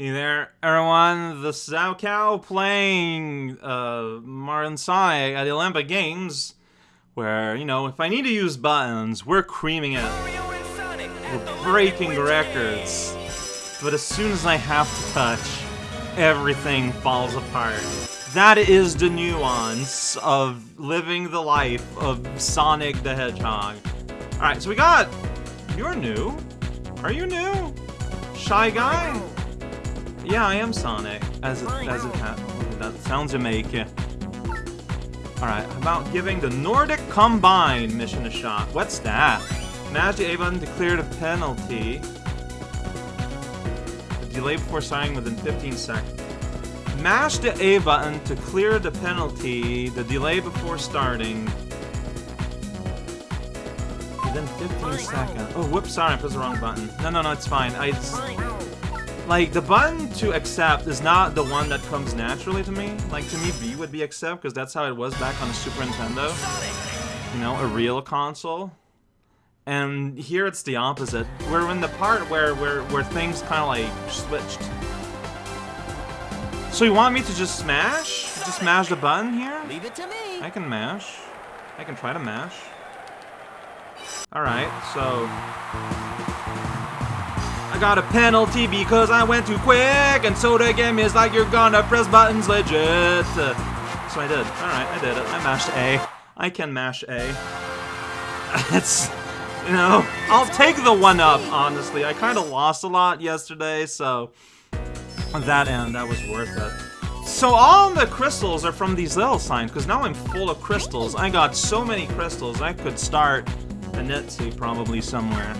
Hey there, everyone. The Sao Cow playing uh, Mario n' Sonic at the Olympic Games, where, you know, if I need to use buttons, we're creaming it. We're breaking records. But as soon as I have to touch, everything falls apart. That is the nuance of living the life of Sonic the Hedgehog. Alright, so we got... You're new? Are you new? Shy guy? Yeah, I am Sonic, as it, as it happens. That sounds Jamaican. Alright, how about giving the Nordic Combine mission a shot? What's that? Mash the A button to clear the penalty. The delay before starting within 15 seconds. Mash the A button to clear the penalty. The delay before starting. Within 15 seconds. Oh, whoops, sorry, I pressed the wrong button. No, no, no, it's fine. I like, the button to accept is not the one that comes naturally to me. Like, to me, B would be accept, because that's how it was back on the Super Nintendo. You know, a real console. And here it's the opposite. We're in the part where, where, where things kind of, like, switched. So you want me to just smash? Just mash the button here? Leave it to me. I can mash. I can try to mash. Alright, so... Got a penalty because I went too quick, and so the game is like you're gonna press buttons legit. So I did. Alright, I did it. I mashed A. I can mash A. it's... You know, I'll take the one up, honestly. I kind of lost a lot yesterday, so... On that end, that was worth it. So all the crystals are from these little signs, because now I'm full of crystals. I got so many crystals, I could start a Nitsy probably somewhere.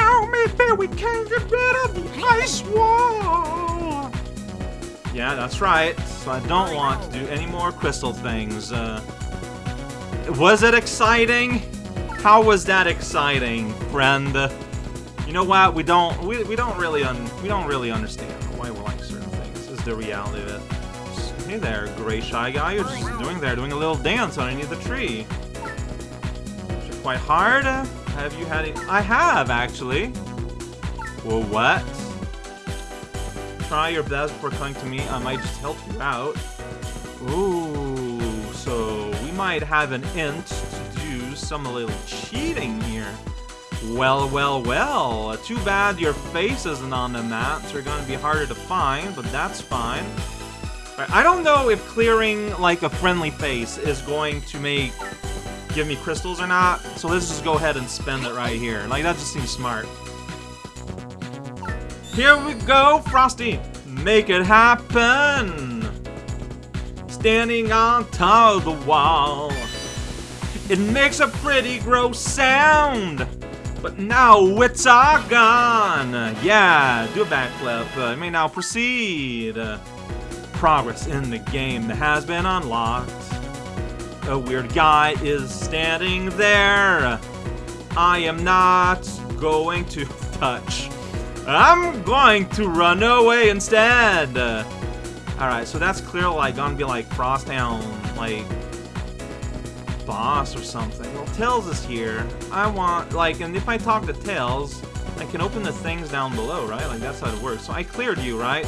Now maybe we can get rid of the ice wall! Yeah, that's right. So I don't want to do any more crystal things. Uh, was it exciting? How was that exciting, friend? You know what? We don't we, we don't really we don't really understand why we like certain things. This is the reality of it. Hey there, gray shy guy. You're just doing there, doing a little dance underneath the tree. Is it quite hard? Have you had it? I have actually. Well, what? Try your best before coming to me. I might just help you out. Ooh, so we might have an int to do some little cheating here. Well, well, well. Too bad your face isn't on the map, so you're going to be harder to find, but that's fine. I don't know if clearing, like, a friendly face is going to make... give me crystals or not, so let's just go ahead and spend it right here. Like, that just seems smart. Here we go, Frosty! Make it happen! Standing on top of the wall. It makes a pretty gross sound! But now it's all gone! Yeah, do a backflip. Uh, may now proceed. Uh, progress in the game that has been unlocked. A weird guy is standing there. I am not going to touch. I'm going to run away instead. Alright, so that's clearly like gonna be like Frosttown, like boss or something. Well, Tails is here. I want, like, and if I talk to Tails, I can open the things down below, right? Like, that's how it works. So I cleared you, right?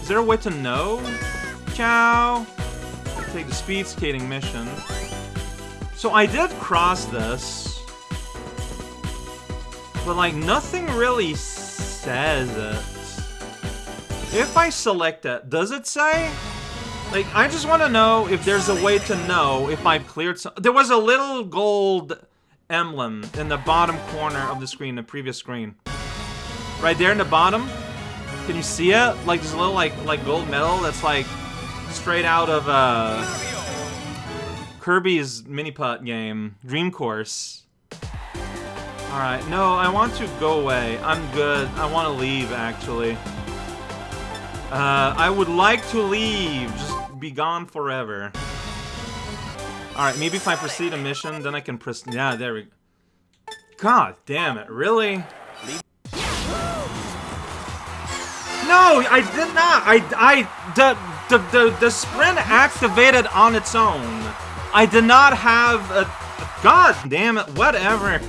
Is there a way to know? Ciao! Take the speed skating mission. So I did cross this. But, like, nothing really says it. If I select it, does it say? Like, I just want to know if there's a way to know if I've cleared some- There was a little gold emblem in the bottom corner of the screen, the previous screen. Right there in the bottom. Can you see it? Like, there's a little, like, like gold medal that's, like, straight out of, uh... Kirby's mini-putt game, Dream Course. Alright, no, I want to go away. I'm good. I want to leave, actually. Uh, I would like to leave. Just be gone forever. Alright, maybe if I proceed a mission, then I can press... Yeah, there we go. God damn it, really? No, I did not! I... I... The... The, the, sprint activated on its own. I did not have a... God damn it, whatever.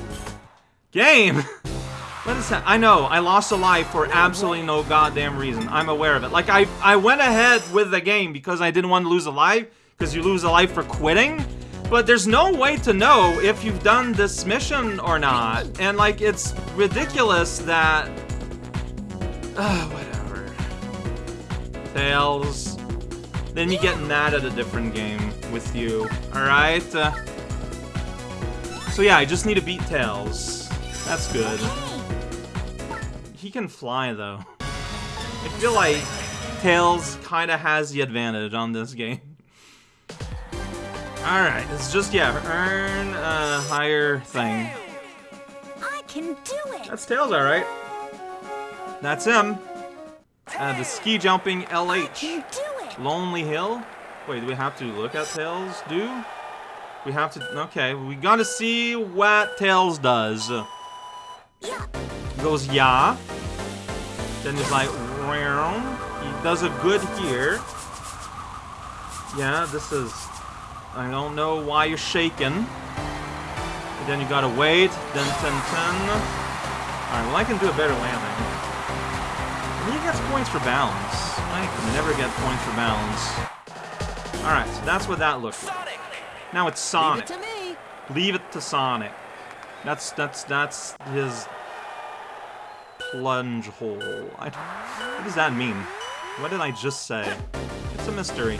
Game! What is that? I know, I lost a life for absolutely no goddamn reason. I'm aware of it. Like, I, I went ahead with the game because I didn't want to lose a life, because you lose a life for quitting. But there's no way to know if you've done this mission or not. And, like, it's ridiculous that... Tails. Then you get mad at a different game with you. Alright? Uh, so yeah, I just need to beat Tails. That's good. He can fly, though. I feel like Tails kinda has the advantage on this game. Alright, it's just, yeah, earn a higher thing. I can do it. That's Tails, alright. That's him. Uh, the ski jumping LH. Can do it. Lonely Hill? Wait, do we have to look at Tails do? We have to, okay, we gotta see what Tails does. Yeah. Goes, yeah. Then he's like, round. He does a good here. Yeah, this is, I don't know why you're shaking. And then you gotta wait, then 10 10. Alright, well I can do a better landing. Gets points for balance. I can never get points for balance. Alright, so that's what that looks like. Now it's Sonic. Leave it to me. Leave it to Sonic. That's that's that's his plunge hole. I, what does that mean? What did I just say? It's a mystery.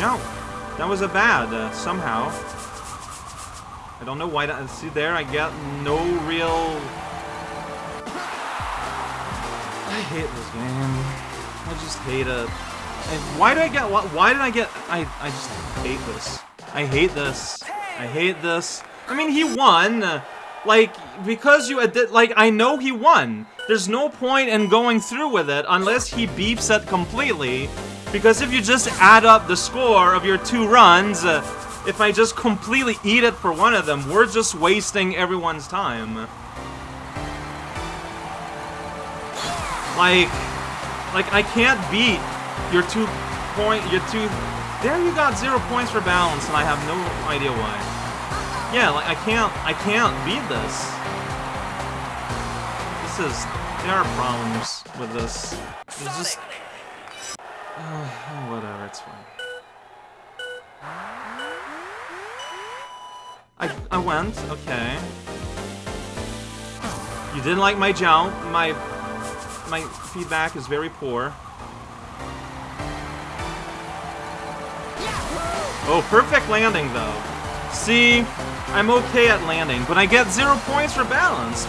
No, that was a bad uh, somehow. I don't know why that. See there, I get no real. Hate this game. I just hate it. And why do I get? Why, why did I get? I I just hate this. I hate this. I hate this. I mean, he won. Like, because you like, I know he won. There's no point in going through with it unless he beeps it completely. Because if you just add up the score of your two runs, if I just completely eat it for one of them, we're just wasting everyone's time. Like, like I can't beat your two point, your two. There you got zero points for balance, and I have no idea why. Yeah, like I can't, I can't beat this. This is, there are problems with this. It's just, uh, whatever, it's fine. I, I went, okay. You didn't like my jump, my, my feedback is very poor. Oh, perfect landing though. See, I'm okay at landing, but I get zero points for balance.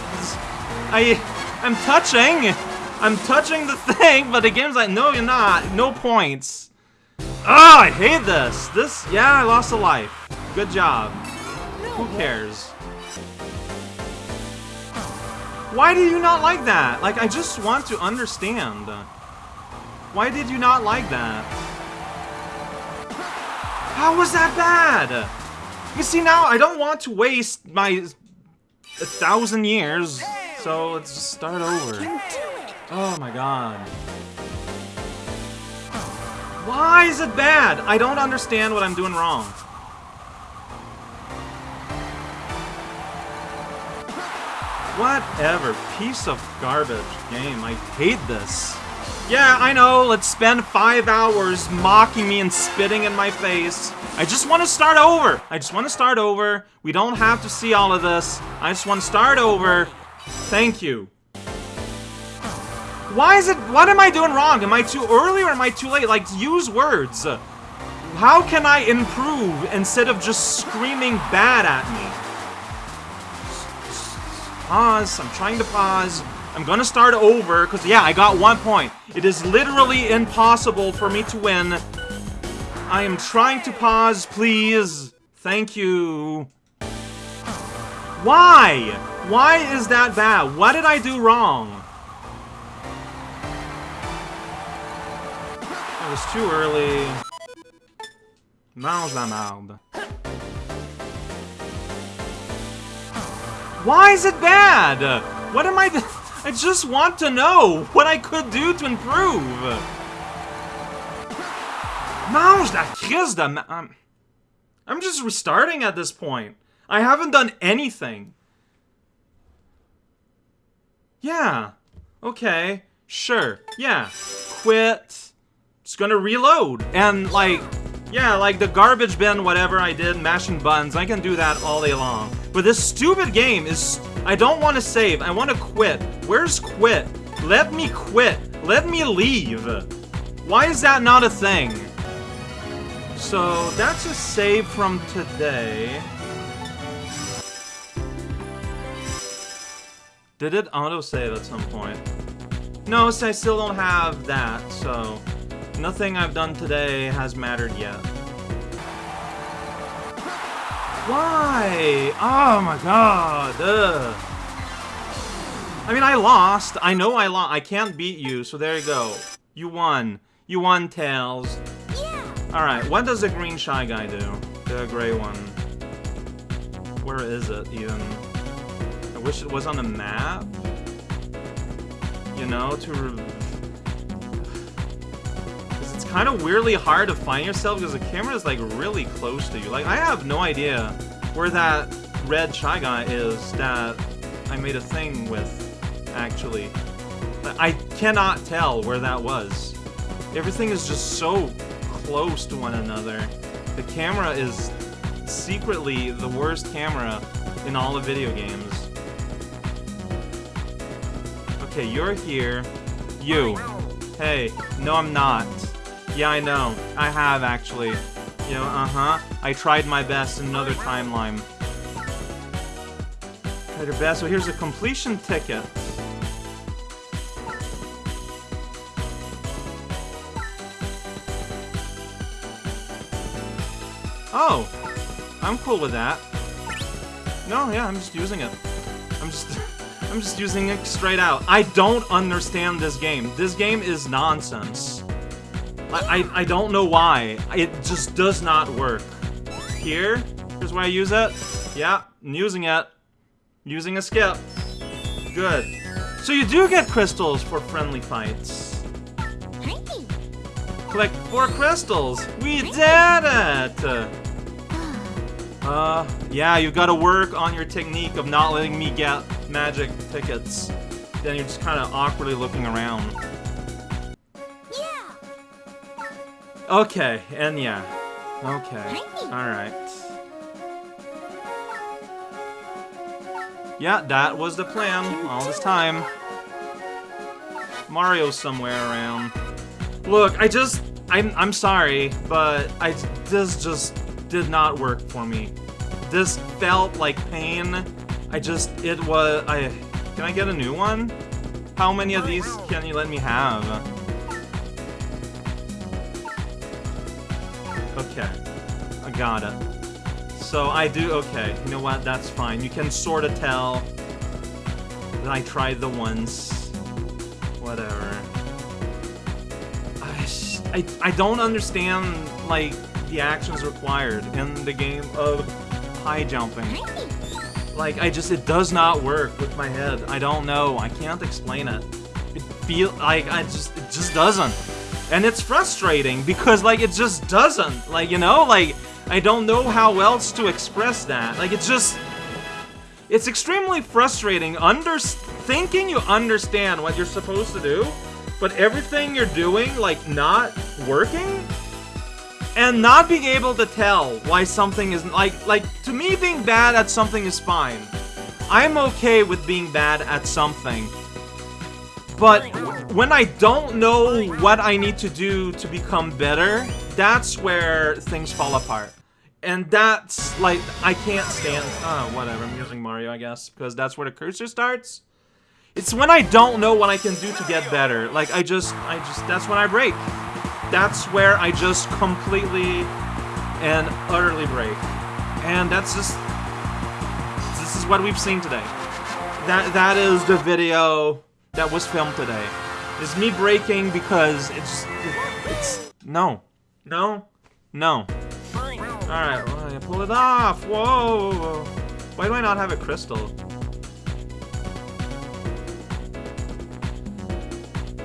I, I'm touching, I'm touching the thing, but the game's like, no, you're not. No points. Oh, I hate this. This, yeah, I lost a life. Good job. Who cares? Why do you not like that? Like, I just want to understand. Why did you not like that? How was that bad? You see, now I don't want to waste my a thousand years, so let's just start over. Oh my god. Why is it bad? I don't understand what I'm doing wrong. Whatever. Piece of garbage game. I hate this. Yeah, I know. Let's spend five hours mocking me and spitting in my face. I just want to start over. I just want to start over. We don't have to see all of this. I just want to start over. Thank you. Why is it... What am I doing wrong? Am I too early or am I too late? Like, use words. How can I improve instead of just screaming bad at me? Pause. I'm trying to pause. I'm gonna start over, because, yeah, I got one point. It is literally impossible for me to win. I am trying to pause, please. Thank you. Why? Why is that bad? What did I do wrong? It was too early. Mange la marde. Why is it bad? What am I... I just want to know what I could do to improve. Mange la crise de... ma- I'm, just restarting at this point. I haven't done anything. Yeah. Okay. Sure. Yeah. Quit. Just gonna reload. And, like, yeah, like the garbage bin, whatever I did, mashing buttons, I can do that all day long. But this stupid game is... I don't want to save. I want to quit. Where's quit? Let me quit. Let me leave. Why is that not a thing? So, that's a save from today. Did it auto-save at some point? No, so I still don't have that, so... Nothing I've done today has mattered yet. Why? Oh my god. Ugh. I mean, I lost. I know I lost. I can't beat you, so there you go. You won. You won, Tails. Yeah. Alright, what does the green shy guy do? The gray one. Where is it, even? I wish it was on the map. You know, to... Kind of weirdly hard to find yourself because the camera is, like, really close to you. Like, I have no idea where that red shy guy is that I made a thing with, actually. I cannot tell where that was. Everything is just so close to one another. The camera is secretly the worst camera in all of video games. Okay, you're here. You. Hey, no I'm not. Yeah, I know. I have, actually. You know, uh-huh. I tried my best in another timeline. Tried your best. So here's a completion ticket. Oh, I'm cool with that. No, yeah, I'm just using it. I'm just, I'm just using it straight out. I don't understand this game. This game is nonsense. I, I, I don't know why. It just does not work. Here, here's where I use it. Yeah, I'm using it. Using a skip. Good. So you do get crystals for friendly fights. Collect four crystals. We did it! Uh, yeah, you've got to work on your technique of not letting me get magic tickets. Then you're just kind of awkwardly looking around. Okay, and yeah. Okay. Alright. Yeah, that was the plan all this time. Mario's somewhere around. Look, I just... I'm, I'm sorry, but I this just did not work for me. This felt like pain. I just... It was... I... Can I get a new one? How many of these can you let me have? Okay. I got it. So I do, okay. You know what? That's fine. You can sort of tell that I tried the once. Whatever. I, I, I don't understand, like, the actions required in the game of high jumping. Like, I just, it does not work with my head. I don't know. I can't explain it. It feel like, I just, it just doesn't. And it's frustrating because, like, it just doesn't. Like, you know, like, I don't know how else to express that. Like, it's just, it's extremely frustrating under thinking you understand what you're supposed to do, but everything you're doing, like, not working? and not being able to tell why something is like like to me being bad at something is fine. I'm okay with being bad at something. But when I don't know what I need to do to become better, that's where things fall apart. And that's like I can't stand oh whatever, I'm using Mario I guess, because that's where the cursor starts. It's when I don't know what I can do to get better. Like I just I just that's when I break that's where I just completely and utterly break. And that's just this is what we've seen today. That that is the video that was filmed today. It's me breaking because it's it's no. No. No. Alright, well, pull it off. Whoa. Why do I not have a crystal?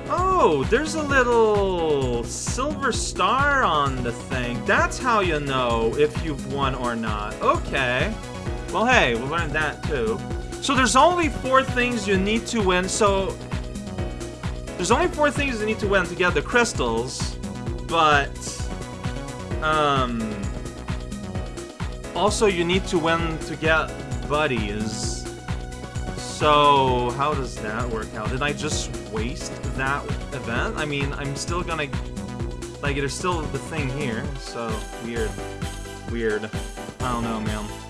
Oh, there's a little silver star on the thing. That's how you know if you've won or not. Okay. Well, hey, we learned that too. So there's only four things you need to win, so... There's only four things you need to win to get the crystals, but... Um... Also, you need to win to get buddies. So, how does that work out? Did I just waste that event? I mean, I'm still gonna... Like, there's still the thing here, so... Weird. Weird. I don't know, man.